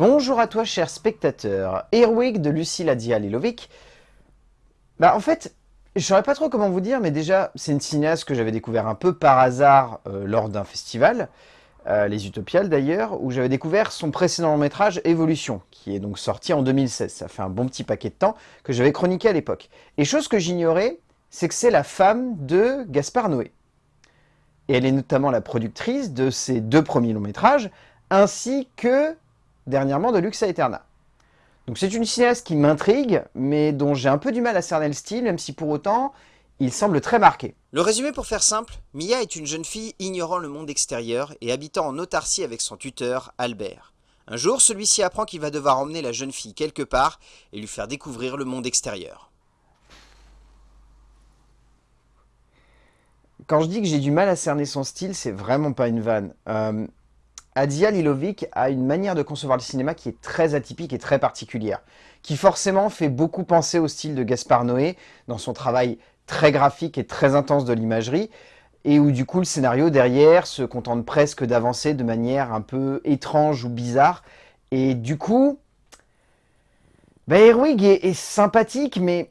Bonjour à toi, cher spectateur. Erwig de Lucille Adia Lilovic. Bah, en fait, je saurais pas trop comment vous dire, mais déjà, c'est une cinéaste que j'avais découvert un peu par hasard euh, lors d'un festival, euh, les Utopiales d'ailleurs, où j'avais découvert son précédent long métrage Évolution, qui est donc sorti en 2016. Ça fait un bon petit paquet de temps que j'avais chroniqué à l'époque. Et chose que j'ignorais, c'est que c'est la femme de Gaspard Noé. Et elle est notamment la productrice de ses deux premiers longs métrages, ainsi que dernièrement de Lux Aeterna. Donc c'est une cinéaste qui m'intrigue, mais dont j'ai un peu du mal à cerner le style, même si pour autant, il semble très marqué. Le résumé pour faire simple, Mia est une jeune fille ignorant le monde extérieur et habitant en autarcie avec son tuteur, Albert. Un jour, celui-ci apprend qu'il va devoir emmener la jeune fille quelque part et lui faire découvrir le monde extérieur. Quand je dis que j'ai du mal à cerner son style, c'est vraiment pas une vanne. Euh, Adia Lilovic a une manière de concevoir le cinéma qui est très atypique et très particulière, qui forcément fait beaucoup penser au style de Gaspard Noé dans son travail très graphique et très intense de l'imagerie, et où du coup le scénario derrière se contente presque d'avancer de manière un peu étrange ou bizarre, et du coup, bah, Erwig est sympathique, mais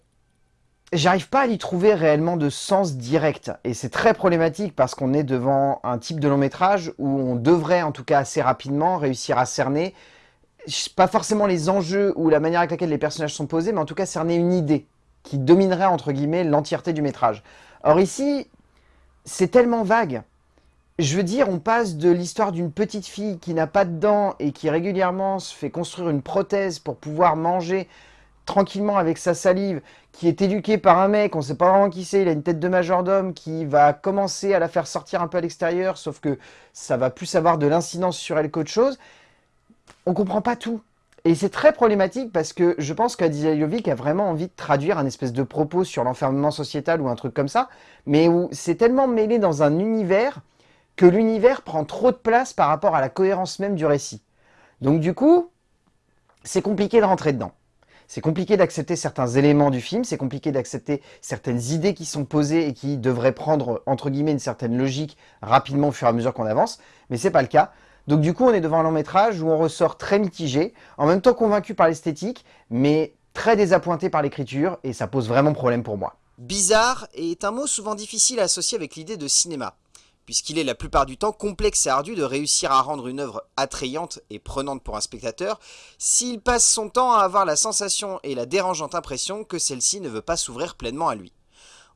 j'arrive pas à y trouver réellement de sens direct. Et c'est très problématique parce qu'on est devant un type de long métrage où on devrait, en tout cas assez rapidement, réussir à cerner, pas forcément les enjeux ou la manière avec laquelle les personnages sont posés, mais en tout cas cerner une idée qui dominerait, entre guillemets, l'entièreté du métrage. Or ici, c'est tellement vague. Je veux dire, on passe de l'histoire d'une petite fille qui n'a pas de dents et qui régulièrement se fait construire une prothèse pour pouvoir manger tranquillement avec sa salive, qui est éduqué par un mec, on sait pas vraiment qui c'est, il a une tête de majordome qui va commencer à la faire sortir un peu à l'extérieur, sauf que ça va plus avoir de l'incidence sur elle qu'autre chose, on comprend pas tout. Et c'est très problématique parce que je pense qu'Adizaliovic a vraiment envie de traduire un espèce de propos sur l'enfermement sociétal ou un truc comme ça, mais où c'est tellement mêlé dans un univers que l'univers prend trop de place par rapport à la cohérence même du récit. Donc du coup, c'est compliqué de rentrer dedans. C'est compliqué d'accepter certains éléments du film, c'est compliqué d'accepter certaines idées qui sont posées et qui devraient prendre, entre guillemets, une certaine logique rapidement au fur et à mesure qu'on avance, mais c'est pas le cas. Donc du coup, on est devant un long métrage où on ressort très mitigé, en même temps convaincu par l'esthétique, mais très désappointé par l'écriture, et ça pose vraiment problème pour moi. Bizarre est un mot souvent difficile à associer avec l'idée de cinéma puisqu'il est la plupart du temps complexe et ardu de réussir à rendre une œuvre attrayante et prenante pour un spectateur, s'il passe son temps à avoir la sensation et la dérangeante impression que celle-ci ne veut pas s'ouvrir pleinement à lui.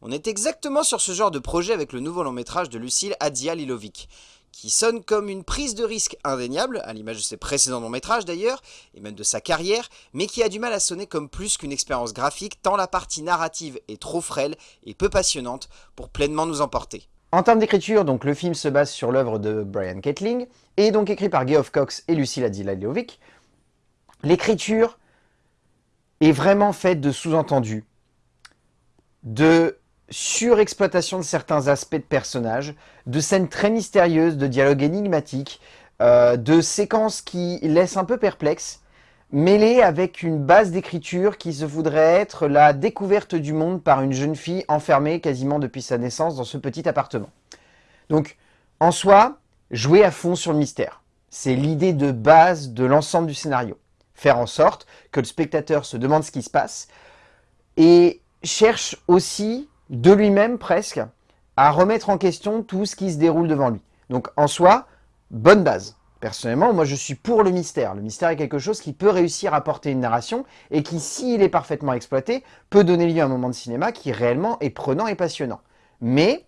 On est exactement sur ce genre de projet avec le nouveau long métrage de Lucille Adia Lilovic, qui sonne comme une prise de risque indéniable, à l'image de ses précédents longs métrages d'ailleurs, et même de sa carrière, mais qui a du mal à sonner comme plus qu'une expérience graphique tant la partie narrative est trop frêle et peu passionnante pour pleinement nous emporter. En termes d'écriture, donc le film se base sur l'œuvre de Brian Ketling, et donc écrit par Geoff Cox et Lucilla Dilalovic. L'écriture est vraiment faite de sous-entendus, de surexploitation de certains aspects de personnages, de scènes très mystérieuses, de dialogues énigmatiques, euh, de séquences qui laissent un peu perplexes, mêlé avec une base d'écriture qui se voudrait être la découverte du monde par une jeune fille enfermée quasiment depuis sa naissance dans ce petit appartement. Donc, en soi, jouer à fond sur le mystère. C'est l'idée de base de l'ensemble du scénario. Faire en sorte que le spectateur se demande ce qui se passe et cherche aussi, de lui-même presque, à remettre en question tout ce qui se déroule devant lui. Donc en soi, bonne base. Personnellement, moi je suis pour le mystère. Le mystère est quelque chose qui peut réussir à porter une narration et qui, s'il est parfaitement exploité, peut donner lieu à un moment de cinéma qui réellement est prenant et passionnant. Mais,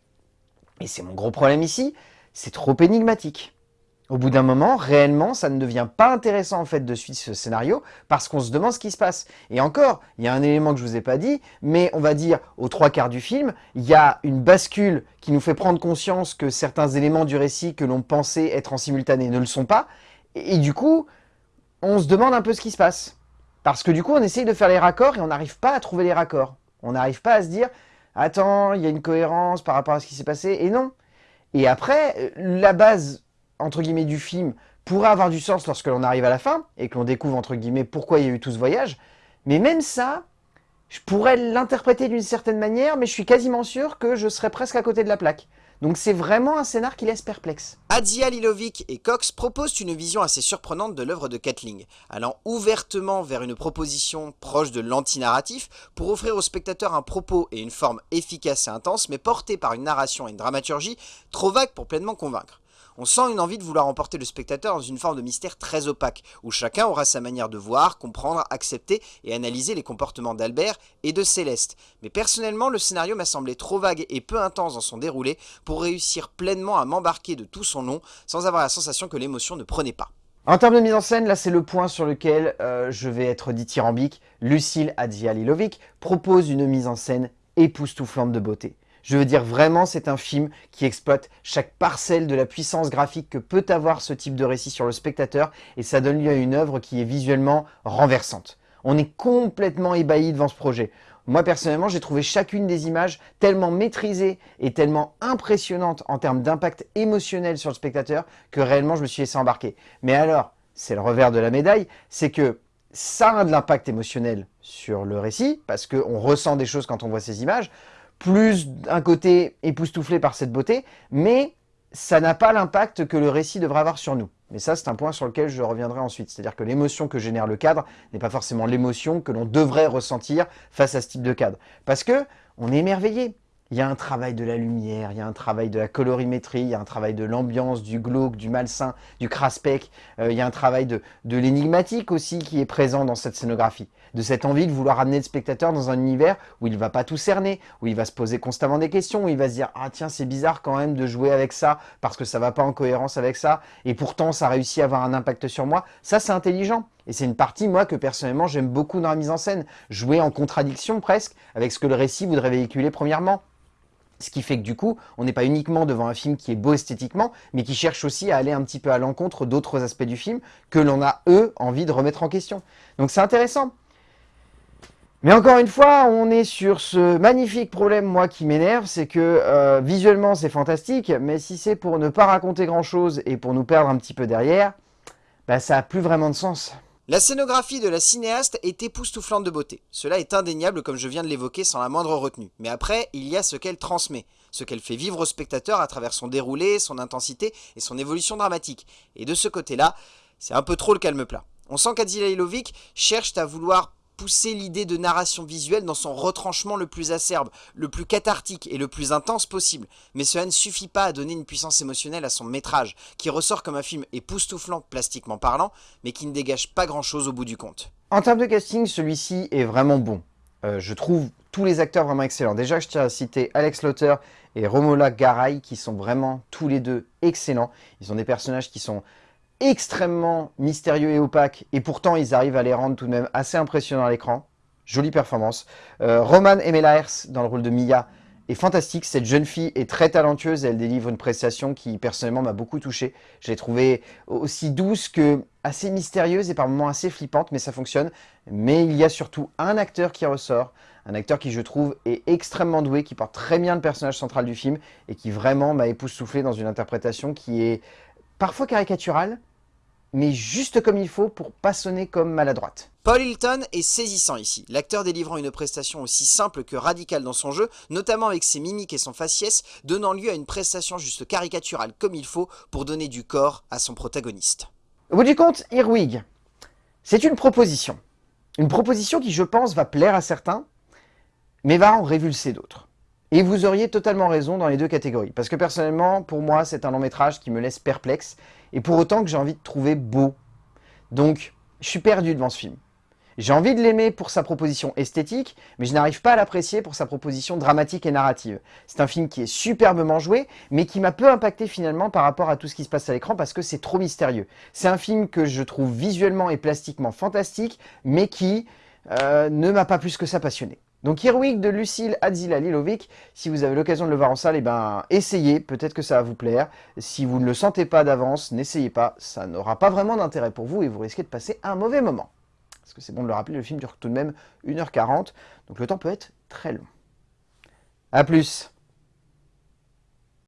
et c'est mon gros problème ici, c'est trop énigmatique. Au bout d'un moment, réellement, ça ne devient pas intéressant en fait de suivre ce scénario parce qu'on se demande ce qui se passe. Et encore, il y a un élément que je vous ai pas dit, mais on va dire aux trois quarts du film, il y a une bascule qui nous fait prendre conscience que certains éléments du récit que l'on pensait être en simultané ne le sont pas. Et, du coup, on se demande un peu ce qui se passe. Parce que du coup, on essaye de faire les raccords et on n'arrive pas à trouver les raccords. On n'arrive pas à se dire, attends, il y a une cohérence par rapport à ce qui s'est passé, et non. Et après, la base entre guillemets, du film pourrait avoir du sens lorsque l'on arrive à la fin, et que l'on découvre, entre guillemets, pourquoi il y a eu tout ce voyage. Mais même ça, je pourrais l'interpréter d'une certaine manière, mais je suis quasiment sûr que je serais presque à côté de la plaque. Donc c'est vraiment un scénar qui laisse perplexe. Adzia Lilovic et Cox proposent une vision assez surprenante de l'œuvre de Kathling, allant ouvertement vers une proposition proche de l'anti-narratif pour offrir au spectateur un propos et une forme efficace et intense, mais portée par une narration et une dramaturgie trop vagues pour pleinement convaincre. On sent une envie de vouloir emporter le spectateur dans une forme de mystère très opaque, où chacun aura sa manière de voir, comprendre, accepter et analyser les comportements d'Albert et de Céleste. Mais personnellement, le scénario m'a semblé trop vague et peu intense dans son déroulé pour réussir pleinement à m'embarquer de tout son long, sans avoir la sensation que l'émotion ne prenait pas. En termes de mise en scène, là c'est le point sur lequel euh, je vais être dithyrambique. Lucille Adzialilovic propose une mise en scène époustouflante de beauté. Je veux dire vraiment, c'est un film qui exploite chaque parcelle de la puissance graphique que peut avoir ce type de récit sur le spectateur et ça donne lieu à une œuvre qui est visuellement renversante. On est complètement ébahi devant ce projet. Moi personnellement, j'ai trouvé chacune des images tellement maîtrisées et tellement impressionnantes en termes d'impact émotionnel sur le spectateur que réellement je me suis laissé embarquer. Mais alors, c'est le revers de la médaille, c'est que ça a de l'impact émotionnel sur le récit, parce qu'on ressent des choses quand on voit ces images, plus un côté époustouflé par cette beauté, mais ça n'a pas l'impact que le récit devrait avoir sur nous. Mais ça, c'est un point sur lequel je reviendrai ensuite. C'est-à-dire que l'émotion que génère le cadre n'est pas forcément l'émotion que l'on devrait ressentir face à ce type de cadre. Parce que on est émerveillé. Il y a un travail de la lumière, il y a un travail de la colorimétrie, il y a un travail de l'ambiance, du glauque, du malsain, du craspec, euh, il y a un travail de, de l'énigmatique aussi qui est présent dans cette scénographie. De cette envie de vouloir amener le spectateur dans un univers où il ne va pas tout cerner, où il va se poser constamment des questions, où il va se dire « Ah tiens, c'est bizarre quand même de jouer avec ça parce que ça va pas en cohérence avec ça et pourtant ça réussit à avoir un impact sur moi. » Ça, c'est intelligent. Et c'est une partie, moi, que personnellement, j'aime beaucoup dans la mise en scène. Jouer en contradiction presque avec ce que le récit voudrait véhiculer premièrement. Ce qui fait que du coup, on n'est pas uniquement devant un film qui est beau esthétiquement, mais qui cherche aussi à aller un petit peu à l'encontre d'autres aspects du film que l'on a, eux, envie de remettre en question. Donc c'est intéressant. Mais encore une fois, on est sur ce magnifique problème, moi, qui m'énerve, c'est que euh, visuellement, c'est fantastique, mais si c'est pour ne pas raconter grand-chose et pour nous perdre un petit peu derrière, bah, ça n'a plus vraiment de sens. La scénographie de la cinéaste est époustouflante de beauté. Cela est indéniable comme je viens de l'évoquer sans la moindre retenue. Mais après, il y a ce qu'elle transmet, ce qu'elle fait vivre au spectateur à travers son déroulé, son intensité et son évolution dramatique. Et de ce côté-là, c'est un peu trop le calme plat. On sent qu'Adzila Ilovic cherche à vouloir pousser l'idée de narration visuelle dans son retranchement le plus acerbe, le plus cathartique et le plus intense possible. Mais cela ne suffit pas à donner une puissance émotionnelle à son métrage, qui ressort comme un film époustouflant plastiquement parlant, mais qui ne dégage pas grand chose au bout du compte. En termes de casting, celui-ci est vraiment bon. Euh, je trouve tous les acteurs vraiment excellents. Déjà, je tiens à citer Alex Lauter et Romola Garay, qui sont vraiment tous les deux excellents. Ils ont des personnages qui sont extrêmement mystérieux et opaques, et pourtant ils arrivent à les rendre tout de même assez impressionnants à l'écran. Jolie performance. Euh, Roman Emelaers, dans le rôle de Mia, est fantastique. Cette jeune fille est très talentueuse, elle délivre une prestation qui personnellement m'a beaucoup touché. Je l'ai trouvée aussi douce que assez mystérieuse et par moments assez flippante, mais ça fonctionne. Mais il y a surtout un acteur qui ressort, un acteur qui je trouve est extrêmement doué, qui porte très bien le personnage central du film et qui vraiment m'a époustouflé dans une interprétation qui est parfois caricaturale, mais juste comme il faut pour pas sonner comme maladroite. Paul Hilton est saisissant ici, l'acteur délivrant une prestation aussi simple que radicale dans son jeu, notamment avec ses mimiques et son faciès, donnant lieu à une prestation juste caricaturale comme il faut pour donner du corps à son protagoniste. Au bout du compte, Irwig, c'est une proposition. Une proposition qui, je pense, va plaire à certains, mais va en révulser d'autres. Et vous auriez totalement raison dans les deux catégories. Parce que personnellement, pour moi, c'est un long métrage qui me laisse perplexe. Et pour autant que j'ai envie de trouver beau. Donc, je suis perdu devant ce film. J'ai envie de l'aimer pour sa proposition esthétique, mais je n'arrive pas à l'apprécier pour sa proposition dramatique et narrative. C'est un film qui est superbement joué, mais qui m'a peu impacté finalement par rapport à tout ce qui se passe à l'écran parce que c'est trop mystérieux. C'est un film que je trouve visuellement et plastiquement fantastique, mais qui euh, ne m'a pas plus que ça passionné. Donc Heroic de Lucille Adzila Lilovic, si vous avez l'occasion de le voir en salle, eh ben, essayez, peut-être que ça va vous plaire. Si vous ne le sentez pas d'avance, n'essayez pas, ça n'aura pas vraiment d'intérêt pour vous et vous risquez de passer un mauvais moment. Parce que c'est bon de le rappeler, le film dure tout de même 1h40, donc le temps peut être très long. A plus